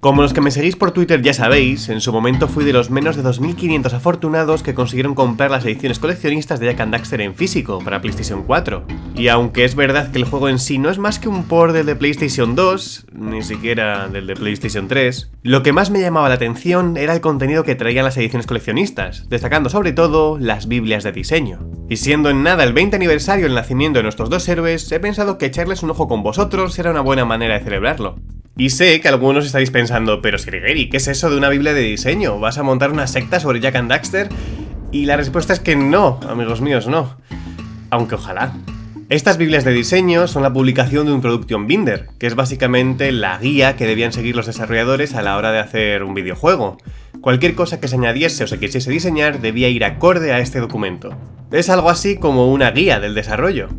Como los que me seguís por Twitter ya sabéis, en su momento fui de los menos de 2.500 afortunados que consiguieron comprar las ediciones coleccionistas de Jack and Daxter en físico para PlayStation 4. Y aunque es verdad que el juego en sí no es más que un port del de PlayStation 2, ni siquiera del de PlayStation 3, lo que más me llamaba la atención era el contenido que traían las ediciones coleccionistas, destacando sobre todo las Biblias de diseño. Y siendo en nada el 20 aniversario del nacimiento de nuestros dos héroes, he pensado que echarles un ojo con vosotros era una buena manera de celebrarlo. Y sé que algunos estáis pensando, pero Sirigeri, ¿qué es eso de una biblia de diseño? ¿Vas a montar una secta sobre Jack and Daxter? Y la respuesta es que no, amigos míos, no. Aunque ojalá. Estas Biblias de diseño son la publicación de un Production Binder, que es básicamente la guía que debían seguir los desarrolladores a la hora de hacer un videojuego. Cualquier cosa que se añadiese o se quisiese diseñar debía ir acorde a este documento. Es algo así como una guía del desarrollo.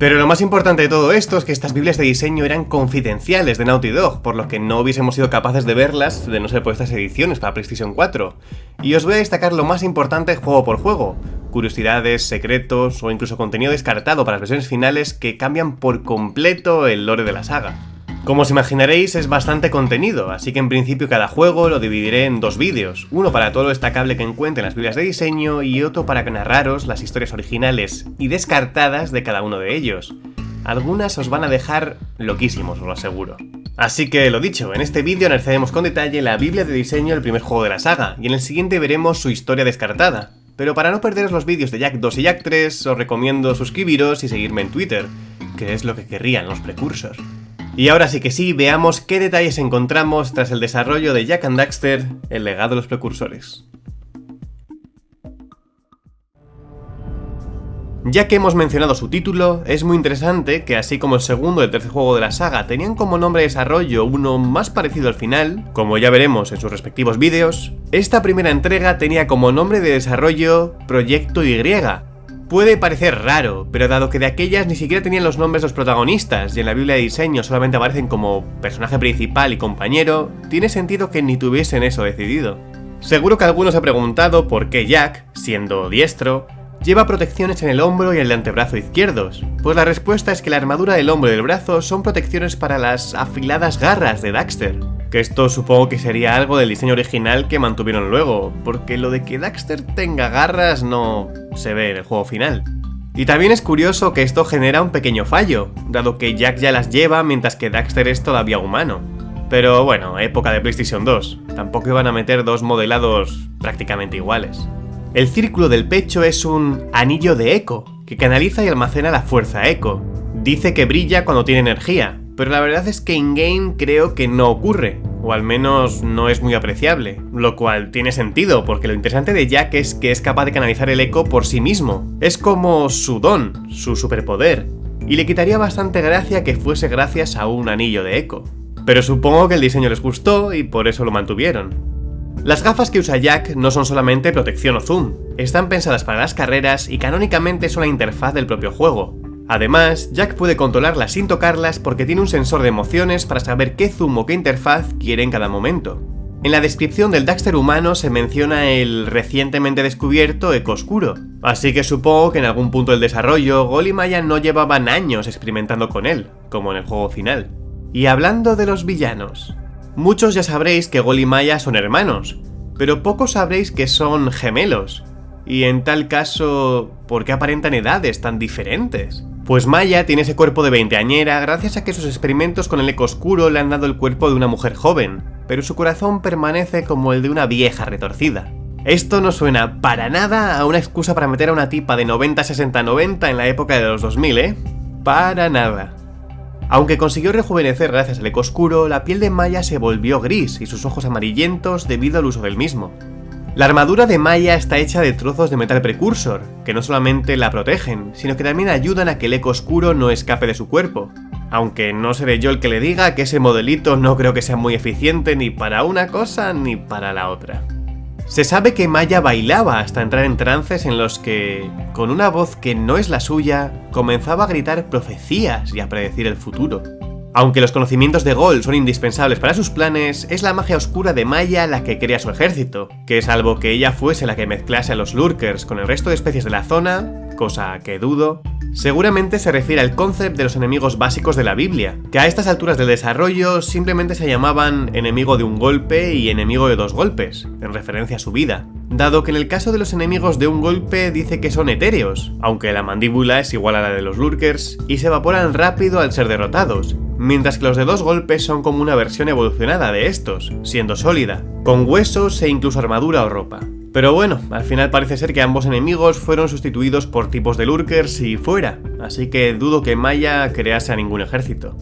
Pero lo más importante de todo esto es que estas Biblias de diseño eran confidenciales de Naughty Dog, por lo que no hubiésemos sido capaces de verlas de no ser por estas ediciones para PlayStation 4. Y os voy a destacar lo más importante juego por juego, curiosidades, secretos o incluso contenido descartado para las versiones finales que cambian por completo el lore de la saga. Como os imaginaréis es bastante contenido, así que en principio cada juego lo dividiré en dos vídeos, uno para todo lo destacable que encuentre en las Biblias de diseño y otro para narraros las historias originales y descartadas de cada uno de ellos. Algunas os van a dejar loquísimos, os lo aseguro. Así que lo dicho, en este vídeo analizaremos con detalle la Biblia de diseño del primer juego de la saga, y en el siguiente veremos su historia descartada. Pero para no perderos los vídeos de Jack 2 y Jack 3, os recomiendo suscribiros y seguirme en Twitter, que es lo que querrían los precursors. Y ahora sí que sí, veamos qué detalles encontramos tras el desarrollo de Jack and Daxter, el legado de los precursores. Ya que hemos mencionado su título, es muy interesante que así como el segundo y el tercer juego de la saga tenían como nombre de desarrollo uno más parecido al final, como ya veremos en sus respectivos vídeos, esta primera entrega tenía como nombre de desarrollo Proyecto Y, Puede parecer raro, pero dado que de aquellas ni siquiera tenían los nombres los protagonistas y en la Biblia de diseño solamente aparecen como personaje principal y compañero, tiene sentido que ni tuviesen eso decidido. Seguro que algunos ha preguntado por qué Jack, siendo diestro, lleva protecciones en el hombro y el antebrazo izquierdos, pues la respuesta es que la armadura del hombro y del brazo son protecciones para las afiladas garras de Daxter, que esto supongo que sería algo del diseño original que mantuvieron luego, porque lo de que Daxter tenga garras no se ve en el juego final. Y también es curioso que esto genera un pequeño fallo, dado que Jack ya las lleva mientras que Daxter es todavía humano. Pero bueno, época de PlayStation 2, tampoco iban a meter dos modelados prácticamente iguales. El círculo del pecho es un anillo de eco, que canaliza y almacena la fuerza eco. Dice que brilla cuando tiene energía, pero la verdad es que in-game creo que no ocurre, o al menos no es muy apreciable, lo cual tiene sentido, porque lo interesante de Jack es que es capaz de canalizar el eco por sí mismo. Es como su don, su superpoder, y le quitaría bastante gracia que fuese gracias a un anillo de eco. Pero supongo que el diseño les gustó y por eso lo mantuvieron. Las gafas que usa Jack no son solamente protección o zoom, están pensadas para las carreras y canónicamente son la interfaz del propio juego. Además, Jack puede controlarlas sin tocarlas porque tiene un sensor de emociones para saber qué zoom o qué interfaz quiere en cada momento. En la descripción del Daxter humano se menciona el recientemente descubierto Eco Oscuro, así que supongo que en algún punto del desarrollo Gol y Maya no llevaban años experimentando con él, como en el juego final. Y hablando de los villanos, Muchos ya sabréis que Gol y Maya son hermanos, pero pocos sabréis que son gemelos. Y en tal caso, ¿por qué aparentan edades tan diferentes? Pues Maya tiene ese cuerpo de veinteañera gracias a que sus experimentos con el eco oscuro le han dado el cuerpo de una mujer joven, pero su corazón permanece como el de una vieja retorcida. Esto no suena para nada a una excusa para meter a una tipa de 90-60-90 en la época de los 2000, ¿eh? Para nada. Aunque consiguió rejuvenecer gracias al eco oscuro, la piel de Maya se volvió gris y sus ojos amarillentos debido al uso del mismo. La armadura de Maya está hecha de trozos de metal precursor, que no solamente la protegen, sino que también ayudan a que el eco oscuro no escape de su cuerpo. Aunque no seré yo el que le diga que ese modelito no creo que sea muy eficiente ni para una cosa ni para la otra. Se sabe que Maya bailaba hasta entrar en trances en los que, con una voz que no es la suya, comenzaba a gritar profecías y a predecir el futuro. Aunque los conocimientos de Gol son indispensables para sus planes, es la magia oscura de Maya la que crea su ejército, que salvo que ella fuese la que mezclase a los Lurkers con el resto de especies de la zona, cosa que dudo, seguramente se refiere al concepto de los enemigos básicos de la Biblia, que a estas alturas del desarrollo simplemente se llamaban enemigo de un golpe y enemigo de dos golpes, en referencia a su vida, dado que en el caso de los enemigos de un golpe dice que son etéreos, aunque la mandíbula es igual a la de los Lurkers, y se evaporan rápido al ser derrotados, mientras que los de dos golpes son como una versión evolucionada de estos, siendo sólida, con huesos e incluso armadura o ropa. Pero bueno, al final parece ser que ambos enemigos fueron sustituidos por tipos de lurkers y fuera, así que dudo que Maya crease a ningún ejército.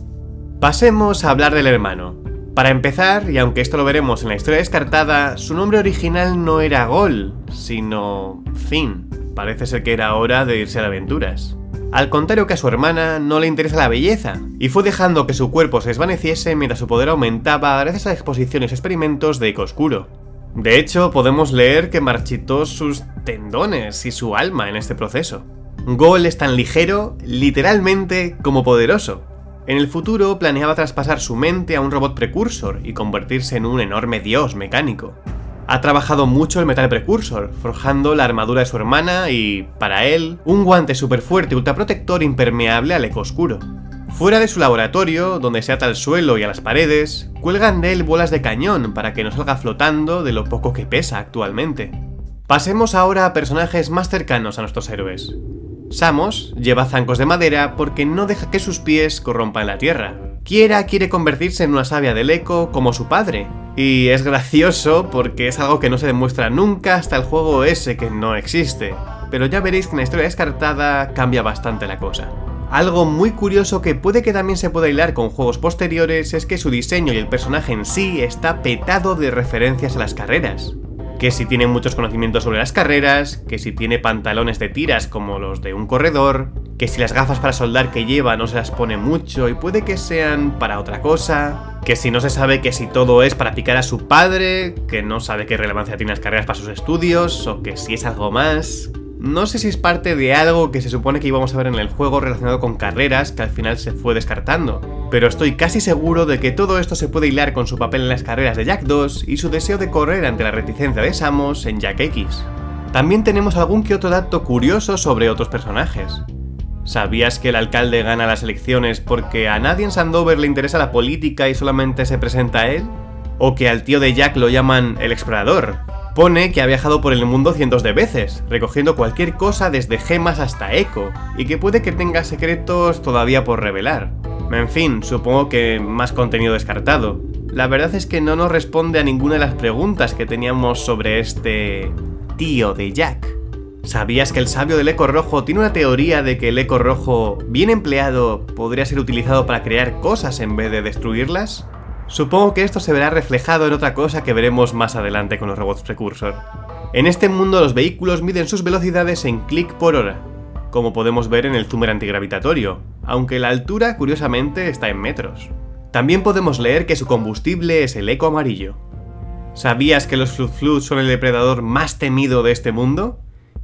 Pasemos a hablar del hermano. Para empezar, y aunque esto lo veremos en la historia descartada, su nombre original no era Gol, sino Finn. Parece ser que era hora de irse a aventuras. Al contrario que a su hermana, no le interesa la belleza, y fue dejando que su cuerpo se desvaneciese mientras su poder aumentaba gracias a exposiciones y experimentos de eco oscuro. De hecho, podemos leer que marchitó sus tendones y su alma en este proceso. Gol es tan ligero, literalmente, como poderoso. En el futuro planeaba traspasar su mente a un robot precursor y convertirse en un enorme dios mecánico. Ha trabajado mucho el metal precursor, forjando la armadura de su hermana y, para él, un guante super fuerte ultraprotector impermeable al eco oscuro. Fuera de su laboratorio, donde se ata al suelo y a las paredes, cuelgan de él bolas de cañón para que no salga flotando de lo poco que pesa actualmente. Pasemos ahora a personajes más cercanos a nuestros héroes. Samos lleva zancos de madera porque no deja que sus pies corrompan la tierra. Kiera quiere convertirse en una sabia del eco como su padre, y es gracioso porque es algo que no se demuestra nunca hasta el juego ese que no existe. Pero ya veréis que en la historia descartada cambia bastante la cosa. Algo muy curioso que puede que también se pueda hilar con juegos posteriores es que su diseño y el personaje en sí está petado de referencias a las carreras. Que si tiene muchos conocimientos sobre las carreras, que si tiene pantalones de tiras como los de un corredor, que si las gafas para soldar que lleva no se las pone mucho y puede que sean para otra cosa, que si no se sabe que si todo es para picar a su padre, que no sabe qué relevancia tienen las carreras para sus estudios, o que si es algo más... No sé si es parte de algo que se supone que íbamos a ver en el juego relacionado con carreras que al final se fue descartando, pero estoy casi seguro de que todo esto se puede hilar con su papel en las carreras de Jack 2 y su deseo de correr ante la reticencia de Samus en Jack X. También tenemos algún que otro dato curioso sobre otros personajes. ¿Sabías que el alcalde gana las elecciones porque a nadie en Sandover le interesa la política y solamente se presenta a él? ¿O que al tío de Jack lo llaman el explorador? Pone que ha viajado por el mundo cientos de veces, recogiendo cualquier cosa desde gemas hasta eco, y que puede que tenga secretos todavía por revelar. En fin, supongo que más contenido descartado. La verdad es que no nos responde a ninguna de las preguntas que teníamos sobre este... tío de Jack. ¿Sabías que el sabio del eco rojo tiene una teoría de que el eco rojo, bien empleado, podría ser utilizado para crear cosas en vez de destruirlas? Supongo que esto se verá reflejado en otra cosa que veremos más adelante con los robots precursor. En este mundo los vehículos miden sus velocidades en clic por hora, como podemos ver en el zoomer antigravitatorio, aunque la altura curiosamente está en metros. También podemos leer que su combustible es el eco amarillo. ¿Sabías que los Flood son el depredador más temido de este mundo?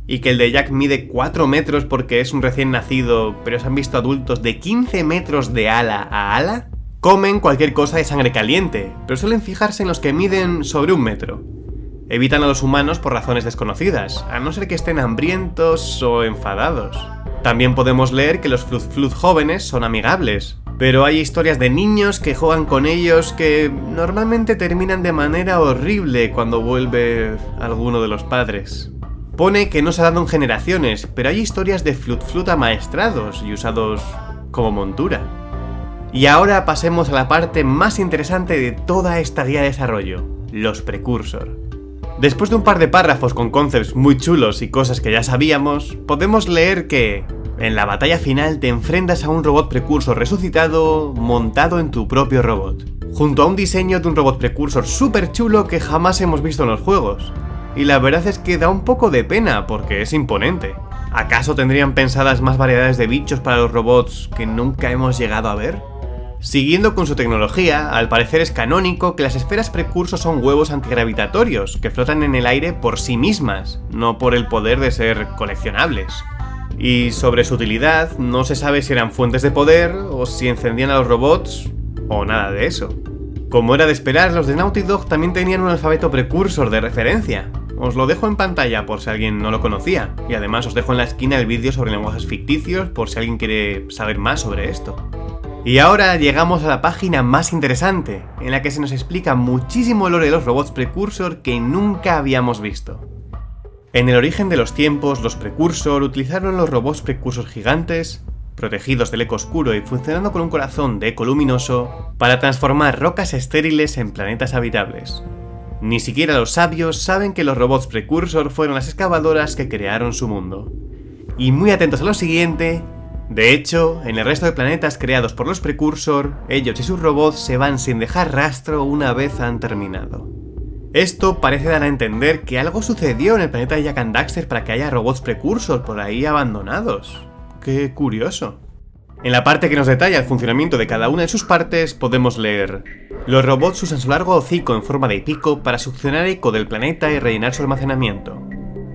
Y que el de Jack mide 4 metros porque es un recién nacido, pero se han visto adultos de 15 metros de ala a ala, comen cualquier cosa de sangre caliente, pero suelen fijarse en los que miden sobre un metro. Evitan a los humanos por razones desconocidas, a no ser que estén hambrientos o enfadados. También podemos leer que los Flud jóvenes son amigables, pero hay historias de niños que juegan con ellos que normalmente terminan de manera horrible cuando vuelve alguno de los padres. Pone que no se ha dado en generaciones, pero hay historias de Flut Flut amaestrados y usados como montura. Y ahora pasemos a la parte más interesante de toda esta guía de desarrollo, los precursor. Después de un par de párrafos con concepts muy chulos y cosas que ya sabíamos, podemos leer que en la batalla final te enfrentas a un robot precursor resucitado montado en tu propio robot, junto a un diseño de un robot precursor súper chulo que jamás hemos visto en los juegos, y la verdad es que da un poco de pena porque es imponente. ¿Acaso tendrían pensadas más variedades de bichos para los robots que nunca hemos llegado a ver? Siguiendo con su tecnología, al parecer es canónico que las esferas precursos son huevos antigravitatorios, que flotan en el aire por sí mismas, no por el poder de ser coleccionables. Y sobre su utilidad, no se sabe si eran fuentes de poder o si encendían a los robots o nada de eso. Como era de esperar, los de Naughty Dog también tenían un alfabeto precursor de referencia. Os lo dejo en pantalla por si alguien no lo conocía, y además os dejo en la esquina el vídeo sobre lenguajes ficticios por si alguien quiere saber más sobre esto. Y ahora llegamos a la página más interesante, en la que se nos explica muchísimo lore de los robots precursor que nunca habíamos visto. En el origen de los tiempos, los precursor utilizaron los robots precursor gigantes, protegidos del eco oscuro y funcionando con un corazón de eco luminoso, para transformar rocas estériles en planetas habitables. Ni siquiera los sabios saben que los robots precursor fueron las excavadoras que crearon su mundo. Y muy atentos a lo siguiente, de hecho, en el resto de planetas creados por los precursor, ellos y sus robots se van sin dejar rastro una vez han terminado. Esto parece dar a entender que algo sucedió en el planeta de Jack and Daxter para que haya robots precursor por ahí abandonados. ¡Qué curioso! En la parte que nos detalla el funcionamiento de cada una de sus partes podemos leer Los robots usan su largo hocico en forma de pico para succionar eco del planeta y rellenar su almacenamiento.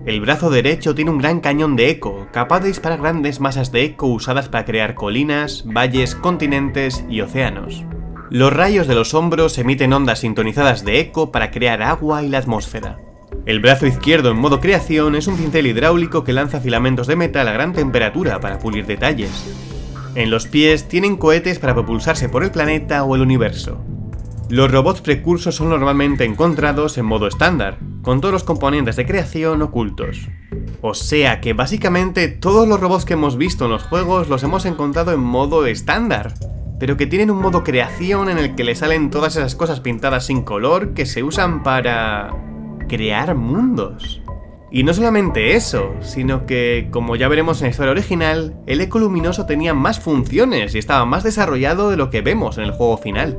El brazo derecho tiene un gran cañón de eco, capaz de disparar grandes masas de eco usadas para crear colinas, valles, continentes y océanos. Los rayos de los hombros emiten ondas sintonizadas de eco para crear agua y la atmósfera. El brazo izquierdo en modo creación es un cincel hidráulico que lanza filamentos de metal a gran temperatura para pulir detalles. En los pies tienen cohetes para propulsarse por el planeta o el universo. Los robots precursos son normalmente encontrados en modo estándar, con todos los componentes de creación ocultos. O sea que básicamente todos los robots que hemos visto en los juegos los hemos encontrado en modo estándar pero que tienen un modo creación en el que le salen todas esas cosas pintadas sin color que se usan para... crear mundos. Y no solamente eso, sino que, como ya veremos en la historia original, el eco luminoso tenía más funciones y estaba más desarrollado de lo que vemos en el juego final.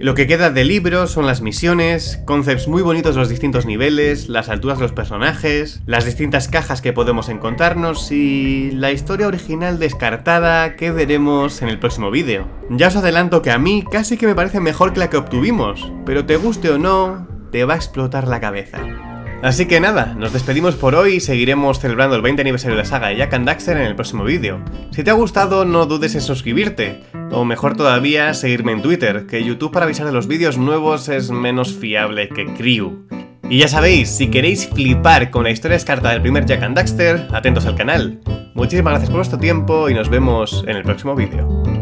Lo que queda del libro son las misiones, concepts muy bonitos de los distintos niveles, las alturas de los personajes, las distintas cajas que podemos encontrarnos y la historia original descartada que veremos en el próximo vídeo. Ya os adelanto que a mí casi que me parece mejor que la que obtuvimos, pero te guste o no, te va a explotar la cabeza. Así que nada, nos despedimos por hoy y seguiremos celebrando el 20 aniversario de la saga de Jack and Daxter en el próximo vídeo. Si te ha gustado no dudes en suscribirte, o mejor todavía, seguirme en Twitter, que YouTube para avisar de los vídeos nuevos es menos fiable que Crew. Y ya sabéis, si queréis flipar con la historia descartada del primer Jack and Daxter, atentos al canal. Muchísimas gracias por vuestro tiempo y nos vemos en el próximo vídeo.